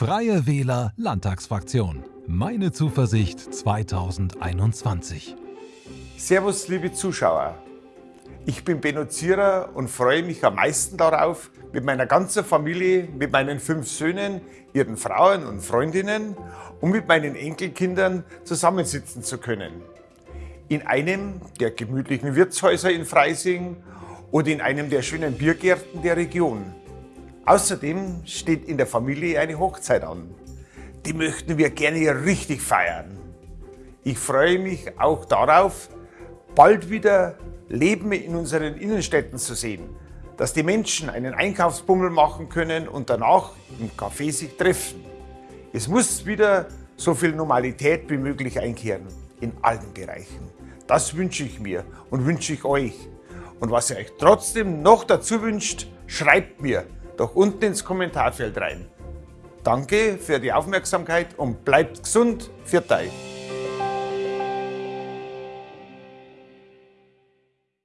Freie Wähler Landtagsfraktion. Meine Zuversicht 2021. Servus, liebe Zuschauer. Ich bin Benno Zierer und freue mich am meisten darauf, mit meiner ganzen Familie, mit meinen fünf Söhnen, ihren Frauen und Freundinnen und mit meinen Enkelkindern zusammensitzen zu können. In einem der gemütlichen Wirtshäuser in Freising oder in einem der schönen Biergärten der Region. Außerdem steht in der Familie eine Hochzeit an. Die möchten wir gerne richtig feiern. Ich freue mich auch darauf, bald wieder Leben in unseren Innenstädten zu sehen, dass die Menschen einen Einkaufsbummel machen können und danach im Café sich treffen. Es muss wieder so viel Normalität wie möglich einkehren, in allen Bereichen. Das wünsche ich mir und wünsche ich euch. Und was ihr euch trotzdem noch dazu wünscht, schreibt mir doch unten ins Kommentarfeld rein. Danke für die Aufmerksamkeit und bleibt gesund. Für euch.